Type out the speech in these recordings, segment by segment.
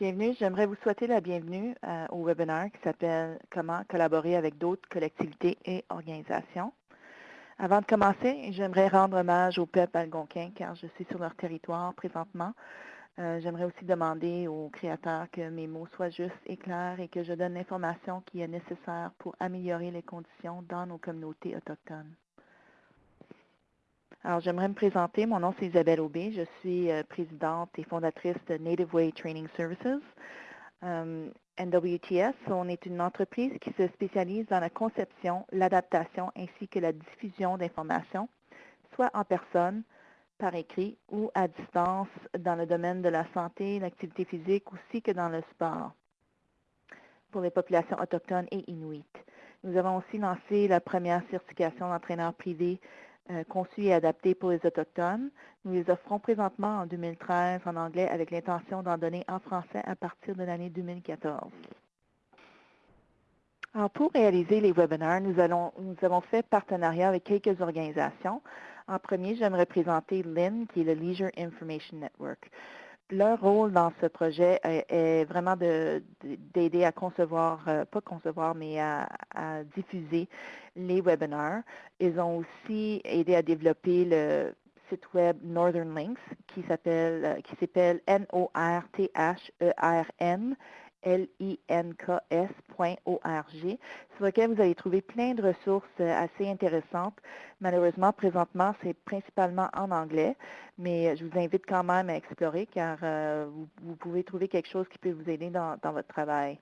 Bienvenue. J'aimerais vous souhaiter la bienvenue euh, au webinaire qui s'appelle « Comment collaborer avec d'autres collectivités et organisations ». Avant de commencer, j'aimerais rendre hommage au peuple algonquin car je suis sur leur territoire présentement. Euh, j'aimerais aussi demander aux créateurs que mes mots soient justes et clairs et que je donne l'information qui est nécessaire pour améliorer les conditions dans nos communautés autochtones. Alors, j'aimerais me présenter. Mon nom, c'est Isabelle Aubé. Je suis euh, présidente et fondatrice de Native Way Training Services. Euh, NWTS, on est une entreprise qui se spécialise dans la conception, l'adaptation ainsi que la diffusion d'informations, soit en personne, par écrit ou à distance dans le domaine de la santé, l'activité physique, aussi que dans le sport pour les populations autochtones et inuites. Nous avons aussi lancé la première certification d'entraîneur privé conçus et adaptés pour les Autochtones. Nous les offrons présentement en 2013 en anglais avec l'intention d'en donner en français à partir de l'année 2014. Alors, pour réaliser les webinaires, nous, nous avons fait partenariat avec quelques organisations. En premier, j'aimerais présenter LIN, qui est le Leisure Information Network leur rôle dans ce projet est, vraiment d'aider à concevoir, euh, pas concevoir, mais à, diffuser les webinaires. Ils ont aussi aidé à développer le site web Northern Links qui s'appelle euh, qui s'appelle N-O-R-T-H-E-R-N links.org, sur lequel vous allez trouver plein de ressources euh, assez intéressantes. Malheureusement, présentement, c'est principalement en anglais, mais je vous invite quand même à explorer car euh, vous, pouvez trouver quelque chose qui peut vous aider dans, votre travail.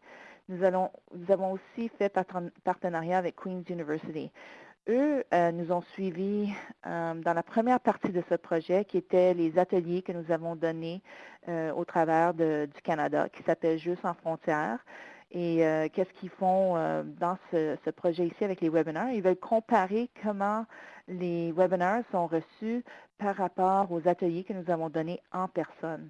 Nous, allons, nous avons aussi fait partenariat avec Queen's University. Eux euh, nous ont suivis euh, dans la première partie de ce projet, qui était les ateliers que nous avons donnés euh, au travers du Canada, qui s'appelle Jeux sans frontières. Et qu'est-ce qu'ils font dans ce, projet ici avec les webinaires? Ils veulent comparer comment les webinaires sont reçus par rapport aux ateliers que nous avons donnés en personne.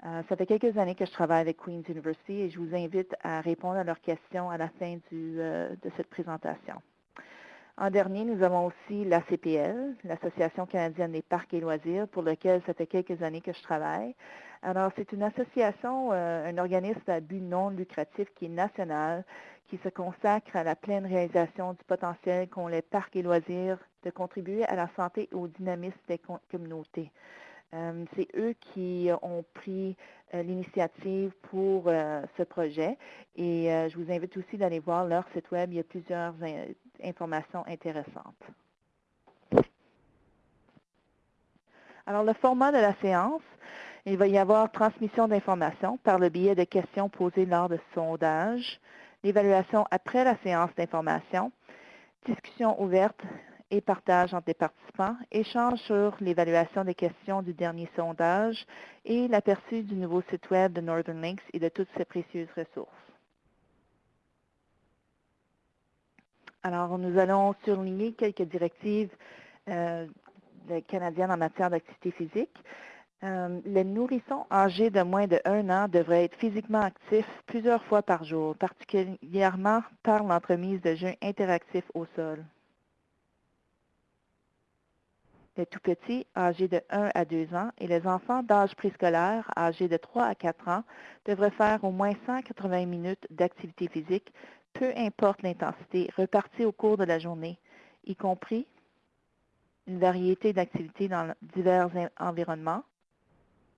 ça fait quelques années que je travaille avec Queen's University et je vous invite à répondre à leurs questions à la fin de cette présentation. En dernier, nous avons aussi l'ACPL, l'Association canadienne des parcs et loisirs, pour lequel ça fait quelques années que je travaille. Alors, c'est une association, euh, un organisme à but non lucratif qui est national, qui se consacre à la pleine réalisation du potentiel qu'ont les parcs et loisirs de contribuer à la santé et au dynamisme des communautés. Euh, c'est eux qui ont pris euh, l'initiative pour ce projet et je vous invite aussi d'aller voir leur site web. Il y a plusieurs informations intéressantes. Alors, le format de la séance, il va y avoir transmission d'informations par le biais de questions posées lors de sondage, l'évaluation après la séance d'information, discussion ouverte et partage entre les participants, échange sur l'évaluation des questions du dernier sondage et l'aperçu du nouveau site Web de Northern Links et de toutes ses précieuses ressources. Alors, nous allons surligner quelques directives euh, canadiennes en matière d'activité physique. Euh, les nourrissons âgés de moins de un an devraient être physiquement actifs plusieurs fois par jour, particulièrement par l'entremise de jeux interactifs au sol. Les tout-petits, âgés de 1 à 2 ans, et les enfants d'âge préscolaire, âgés de 3 à 4 ans, devraient faire au moins 180 minutes d'activité physique peu importe l'intensité, repartie au cours de la journée, y compris une variété d'activités dans divers environnements,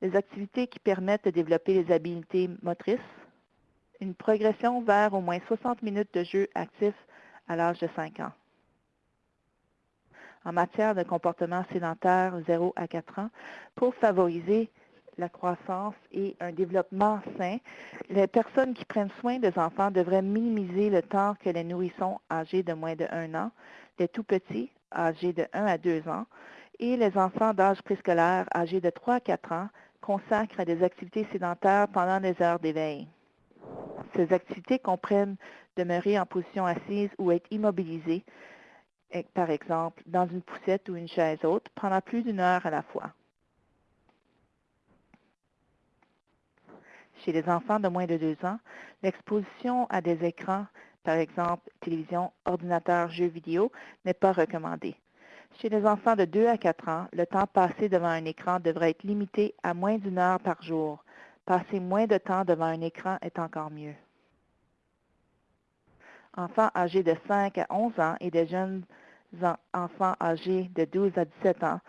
des activités qui permettent de développer les habiletés motrices, une progression vers au moins 60 minutes de jeu actif à l'âge de 5 ans. En matière de comportement sédentaire 0 à 4 ans, pour favoriser la croissance et un développement sain, les personnes qui prennent soin des enfants devraient minimiser le temps que les nourrissons âgés de moins de 1 an, les tout-petits âgés de 1 à 2 ans et les enfants d'âge préscolaire âgés de 3 à 4 ans consacrent à des activités sédentaires pendant les heures d'éveil. Ces activités comprennent demeurer en position assise ou être immobilisé, par exemple dans une poussette ou une chaise haute, pendant plus d'une heure à la fois. Chez les enfants de moins de 2 ans, l'exposition à des écrans, par exemple télévision, ordinateur, jeux vidéo, n'est pas recommandée. Chez les enfants de 2 à 4 ans, le temps passé devant un écran devrait être limité à moins d'une heure par jour. Passer moins de temps devant un écran est encore mieux. Enfants âgés de 5 à 11 ans et des jeunes enfants âgés de 12 à 17 ans.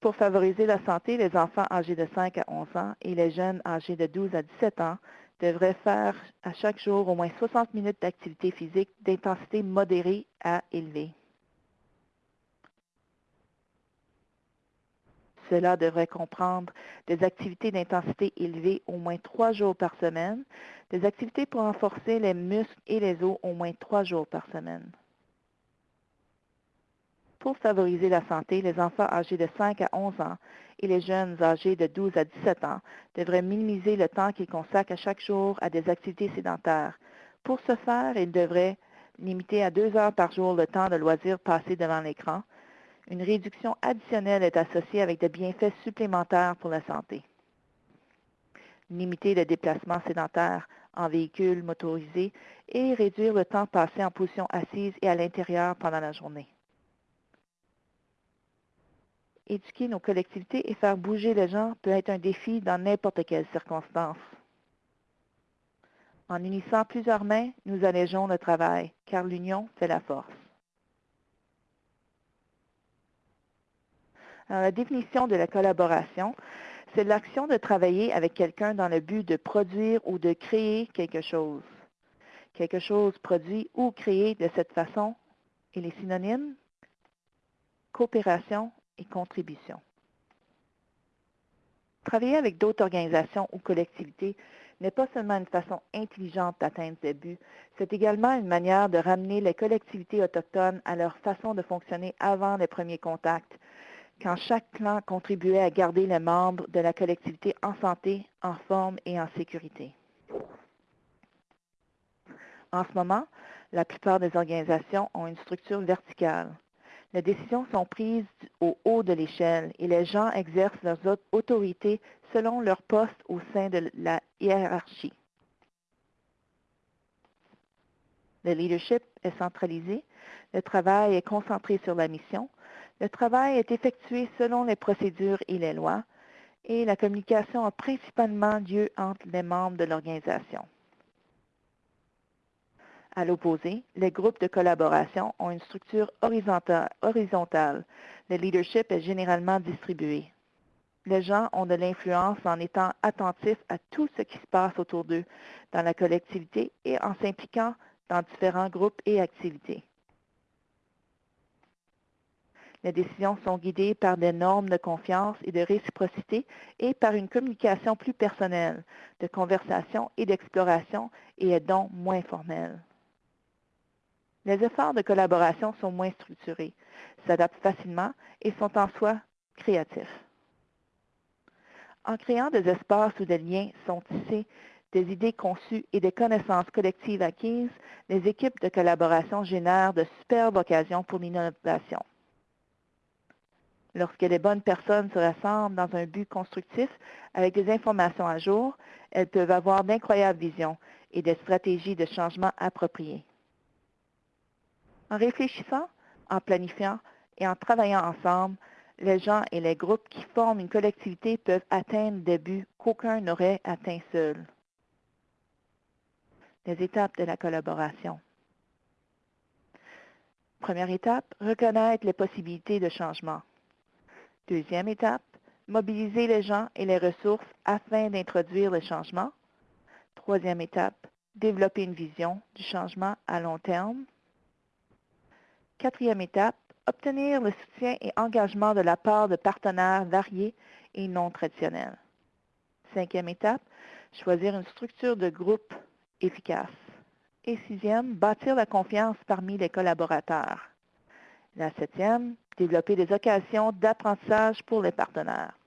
Pour favoriser la santé, les enfants âgés de 5 à 11 ans et les jeunes âgés de 12 à 17 ans devraient faire à chaque jour au moins 60 minutes d'activité physique d'intensité modérée à élevée. Cela devrait comprendre des activités d'intensité élevée au moins trois jours par semaine, des activités pour renforcer les muscles et les os au moins trois jours par semaine. Pour favoriser la santé, les enfants âgés de 5 à 11 ans et les jeunes âgés de 12 à 17 ans devraient minimiser le temps qu'ils consacrent à chaque jour à des activités sédentaires. Pour ce faire, ils devraient limiter à deux heures par jour le temps de loisirs passé devant l'écran, une réduction additionnelle est associée avec des bienfaits supplémentaires pour la santé. Limiter le déplacement sédentaire en véhicule motorisé et réduire le temps passé en position assise et à l'intérieur pendant la journée. Éduquer nos collectivités et faire bouger les gens peut être un défi dans n'importe quelle circonstance. En unissant plusieurs mains, nous allégeons le travail, car l'union fait la force. la définition de la collaboration, c'est l'action de travailler avec quelqu'un dans le but de produire ou de créer quelque chose. Quelque chose produit ou créé de cette façon, et les synonymes, coopération et contribution. Travailler avec d'autres organisations ou collectivités n'est pas seulement une façon intelligente d'atteindre ces buts, c'est également une manière de ramener les collectivités autochtones à leur façon de fonctionner avant les premiers contacts, quand chaque clan contribuait à garder les membres de la collectivité en santé, en forme et en sécurité. En ce moment, la plupart des organisations ont une structure verticale. Les décisions sont prises au haut de l'échelle et les gens exercent leurs autorités selon leur poste au sein de la hiérarchie. Le leadership est centralisé, le travail est concentré sur la mission, le travail est effectué selon les procédures et les lois et la communication a principalement lieu entre les membres de l'organisation. À l'opposé, les groupes de collaboration ont une structure horizontale. Le leadership est généralement distribué. Les gens ont de l'influence en étant attentifs à tout ce qui se passe autour d'eux dans la collectivité et en s'impliquant dans différents groupes et activités. Les décisions sont guidées par des normes de confiance et de réciprocité et par une communication plus personnelle, de conversation et d'exploration et est donc moins formelle. Les efforts de collaboration sont moins structurés, s'adaptent facilement et sont en soi créatifs. En créant des espaces où des liens sont tissés, des idées conçues et des connaissances collectives acquises, les équipes de collaboration génèrent de superbes occasions pour l'innovation. Lorsque les bonnes personnes se rassemblent dans un but constructif avec des informations à jour, elles peuvent avoir d'incroyables visions et des stratégies de changement appropriées. En réfléchissant, en planifiant et en travaillant ensemble, les gens et les groupes qui forment une collectivité peuvent atteindre des buts qu'aucun n'aurait atteints seul. Les étapes de la collaboration. Première étape, reconnaître les possibilités de changement. Deuxième étape, mobiliser les gens et les ressources afin d'introduire le changement. Troisième étape, développer une vision du changement à long terme. Quatrième étape, obtenir le soutien et engagement de la part de partenaires variés et non traditionnels. Cinquième étape, choisir une structure de groupe efficace. Et sixième, bâtir la confiance parmi les collaborateurs. La septième, développer des occasions d'apprentissage pour les partenaires.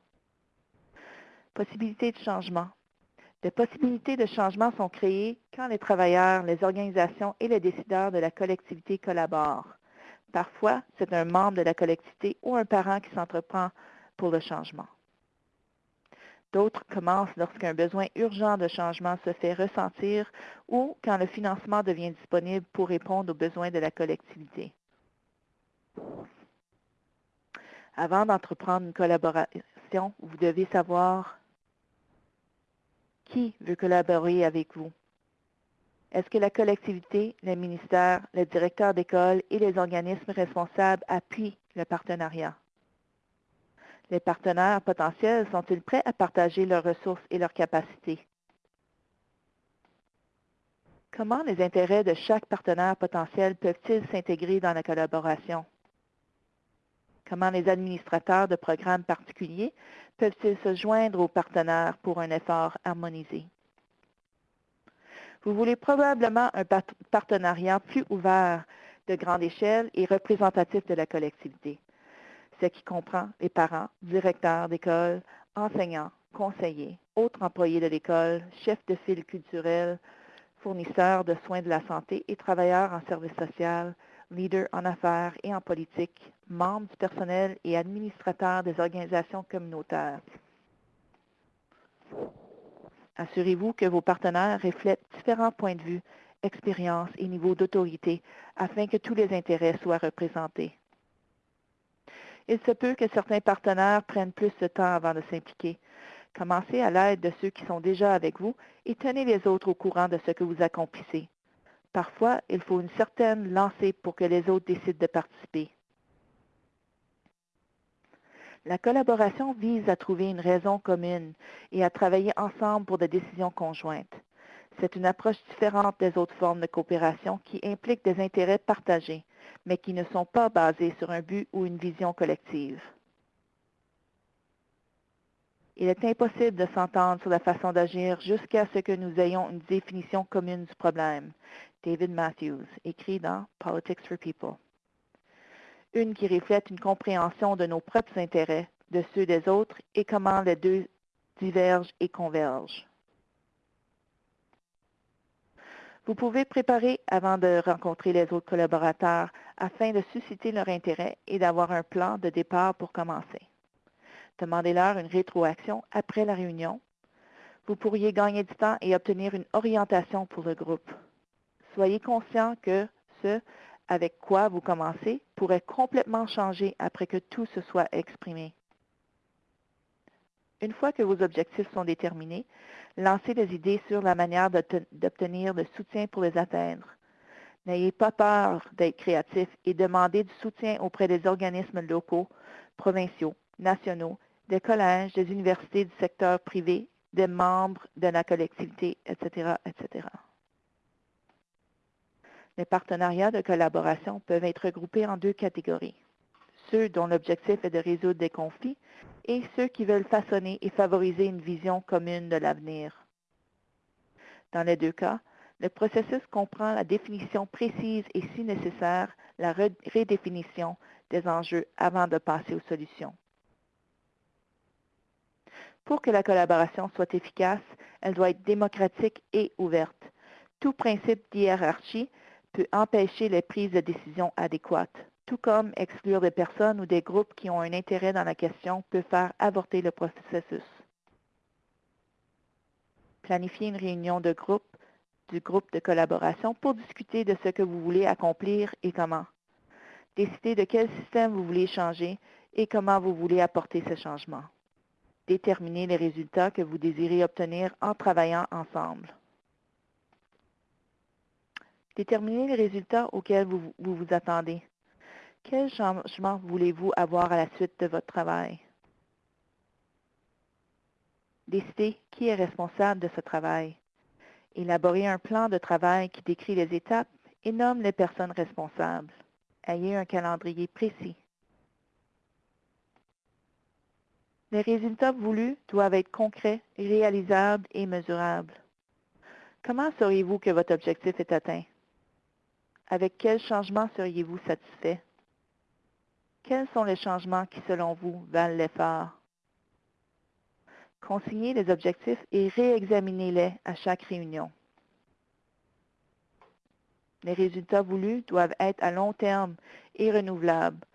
Possibilités de changement. Des possibilités de changement sont créées quand les travailleurs, les organisations et les décideurs de la collectivité collaborent. Parfois, c'est un membre de la collectivité ou un parent qui s'entreprend pour le changement. D'autres commencent lorsqu'un besoin urgent de changement se fait ressentir ou quand le financement devient disponible pour répondre aux besoins de la collectivité. Avant d'entreprendre une collaboration, vous devez savoir Qui veut collaborer avec vous? Est-ce que la collectivité, le ministère, le directeur d'école et les organismes responsables appuient le partenariat? Les partenaires potentiels sont-ils prêts à partager leurs ressources et leurs capacités? Comment les intérêts de chaque partenaire potentiel peuvent-ils s'intégrer dans la collaboration? Comment les administrateurs de programmes particuliers peuvent-ils se joindre aux partenaires pour un effort harmonisé? Vous voulez probablement un partenariat plus ouvert, de grande échelle et représentatif de la collectivité, ce qui comprend les parents, directeurs d'école, enseignants, conseillers, autres employés de l'école, chefs de file culturel, fournisseurs de soins de la santé et travailleurs en service social, leaders en affaires et en politique, membres du personnel et administrateurs des organisations communautaires. Assurez-vous que vos partenaires reflètent différents points de vue, expériences et niveaux d'autorité afin que tous les intérêts soient représentés. Il se peut que certains partenaires prennent plus de temps avant de s'impliquer, Commencez à l'aide de ceux qui sont déjà avec vous et tenez les autres au courant de ce que vous accomplissez. Parfois, il faut une certaine lancée pour que les autres décident de participer. La collaboration vise à trouver une raison commune et à travailler ensemble pour des décisions conjointes. C'est une approche différente des autres formes de coopération qui impliquent des intérêts partagés, mais qui ne sont pas basés sur un but ou une vision collective. Il est impossible de s'entendre sur la façon d'agir jusqu'à ce que nous ayons une définition commune du problème. David Matthews, écrit dans Politics for People. Une qui reflète une compréhension de nos propres intérêts, de ceux des autres et comment les deux divergent et convergent. Vous pouvez préparer avant de rencontrer les autres collaborateurs afin de susciter leur intérêt et d'avoir un plan de départ pour commencer. Demandez-leur une rétroaction après la réunion. Vous pourriez gagner du temps et obtenir une orientation pour le groupe. Soyez conscient que ce avec quoi vous commencez pourrait complètement changer après que tout se soit exprimé. Une fois que vos objectifs sont déterminés, lancez des idées sur la manière d'obtenir le soutien pour les atteindre. N'ayez pas peur d'être créatif et demandez du soutien auprès des organismes locaux, provinciaux, nationaux des collèges, des universités du secteur privé, des membres de la collectivité, etc., etc. Les partenariats de collaboration peuvent être regroupés en deux catégories. Ceux dont l'objectif est de résoudre des conflits et ceux qui veulent façonner et favoriser une vision commune de l'avenir. Dans les deux cas, le processus comprend la définition précise et, si nécessaire, la redéfinition des enjeux avant de passer aux solutions. Pour que la collaboration soit efficace, elle doit être démocratique et ouverte. Tout principe d'hierarchie peut empêcher les prises de décision adéquates, tout comme exclure des personnes ou des groupes qui ont un intérêt dans la question peut faire avorter le processus. Planifiez une réunion de groupe, du groupe de collaboration pour discuter de ce que vous voulez accomplir et comment. Décidez de quel système vous voulez changer et comment vous voulez apporter ce changement déterminer les résultats que vous désirez obtenir en travaillant ensemble. Déterminez les résultats auxquels vous vous, attendez. Quel changement voulez-vous avoir à la suite de votre travail? Décidez qui est responsable de ce travail. Élaborez un plan de travail qui décrit les étapes et nomme les personnes responsables. Ayez un calendrier précis. Les résultats voulus doivent être concrets, réalisables et mesurables. Comment sauriez-vous que votre objectif est atteint? Avec quels changements seriez-vous satisfait? Quels sont les changements qui, selon vous, valent l'effort? Consignez les objectifs et réexaminez-les à chaque réunion. Les résultats voulus doivent être à long terme et renouvelables.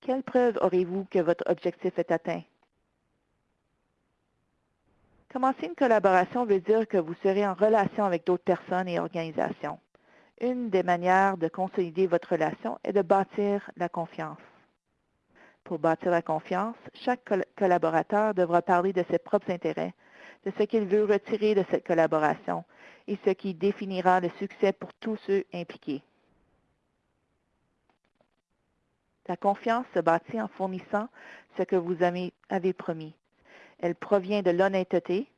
Quelle preuve aurez-vous que votre objectif est atteint? Commencer une collaboration veut dire que vous serez en relation avec d'autres personnes et organisations. Une des manières de consolider votre relation est de bâtir la confiance. Pour bâtir la confiance, chaque collaborateur devra parler de ses propres intérêts, de ce qu'il veut retirer de cette collaboration et ce qui définira le succès pour tous ceux impliqués. La confiance se bâtit en fournissant ce que vous avez promis. Elle provient de l'honnêteté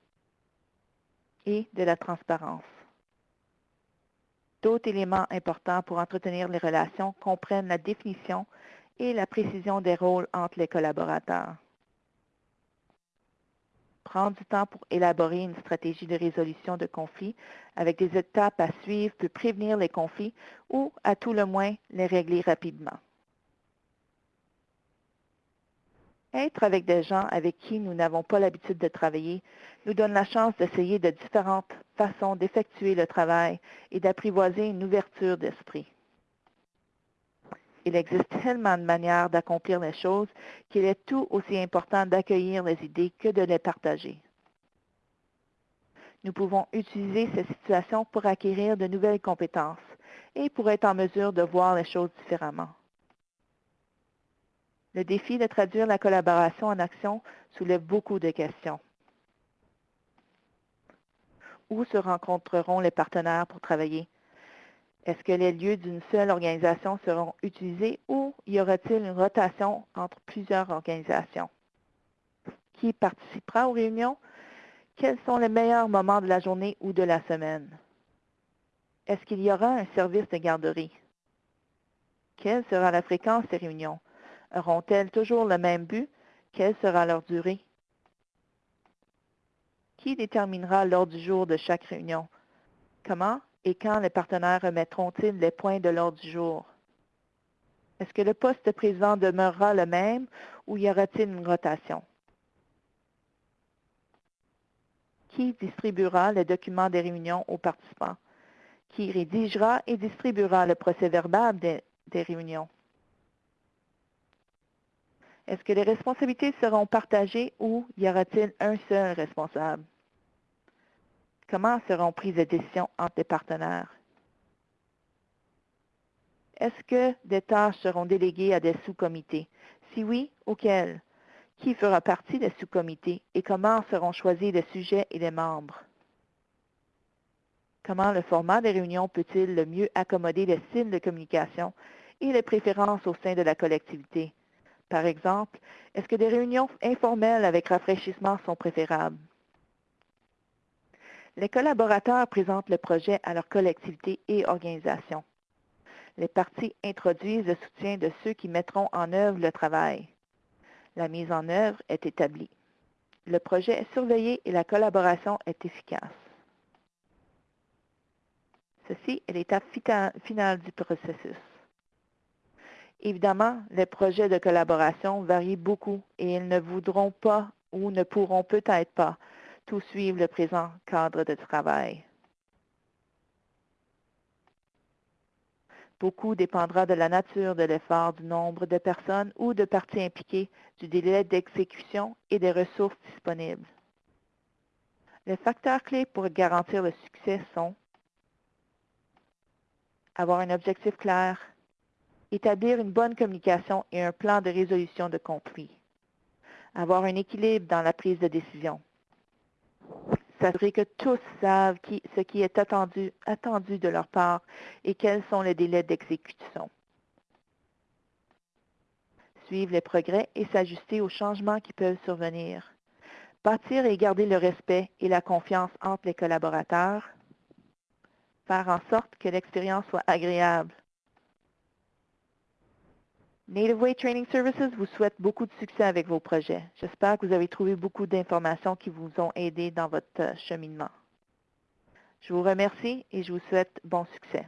et de la transparence. D'autres éléments importants pour entretenir les relations comprennent la définition et la précision des rôles entre les collaborateurs. Prendre du temps pour élaborer une stratégie de résolution de conflits avec des étapes à suivre peut prévenir les conflits ou, à tout le moins, les régler rapidement. Être avec des gens avec qui nous n'avons pas l'habitude de travailler nous donne la chance d'essayer de différentes façons d'effectuer le travail et d'apprivoiser une ouverture d'esprit. Il existe tellement de manières d'accomplir les choses qu'il est tout aussi important d'accueillir les idées que de les partager. Nous pouvons utiliser ces situations pour acquérir de nouvelles compétences et pour être en mesure de voir les choses différemment. Le défi de traduire la collaboration en action soulève beaucoup de questions. Où se rencontreront les partenaires pour travailler? Est-ce que les lieux d'une seule organisation seront utilisés ou y aura-t-il une rotation entre plusieurs organisations? Qui participera aux réunions? Quels sont les meilleurs moments de la journée ou de la semaine? Est-ce qu'il y aura un service de garderie? Quelle sera la fréquence des réunions? Auront-elles toujours le même but? Quelle sera leur durée? Qui déterminera l'ordre du jour de chaque réunion? Comment et quand les partenaires remettront-ils les points de l'ordre du jour? Est-ce que le poste de président demeurera le même ou y aura-t-il une rotation? Qui distribuera les documents des réunions aux participants? Qui rédigera et distribuera le procès verbal des, des réunions? Est-ce que les responsabilités seront partagées ou y aura-t-il un seul responsable? Comment seront prises les décisions entre les partenaires? Est-ce que des tâches seront déléguées à des sous-comités? Si oui, auxquels? Qui fera partie des sous-comités et comment seront choisis les sujets et les membres? Comment le format des réunions peut-il le mieux accommoder les styles de communication et les préférences au sein de la collectivité? Par exemple, est-ce que des réunions informelles avec rafraîchissement sont préférables? Les collaborateurs présentent le projet à leur collectivité et organisation. Les parties introduisent le soutien de ceux qui mettront en œuvre le travail. La mise en œuvre est établie. Le projet est surveillé et la collaboration est efficace. Ceci est l'étape finale du processus. Évidemment, les projets de collaboration varient beaucoup et ils ne voudront pas ou ne pourront peut-être pas tout suivre le présent cadre de travail. Beaucoup dépendra de la nature de l'effort, du nombre de personnes ou de parties impliquées, du délai d'exécution et des ressources disponibles. Les facteurs clés pour garantir le succès sont avoir un objectif clair, établir une bonne communication et un plan de résolution de conflits, avoir un équilibre dans la prise de décision, s'assurer que tous savent ce qui est attendu, attendu de leur part et quels sont les délais d'exécution, suivre les progrès et s'ajuster aux changements qui peuvent survenir, bâtir et garder le respect et la confiance entre les collaborateurs, faire en sorte que l'expérience soit agréable, Native Way Training Services vous souhaite beaucoup de succès avec vos projets. J'espère que vous avez trouvé beaucoup d'informations qui vous ont aidé dans votre cheminement. Je vous remercie et je vous souhaite bon succès.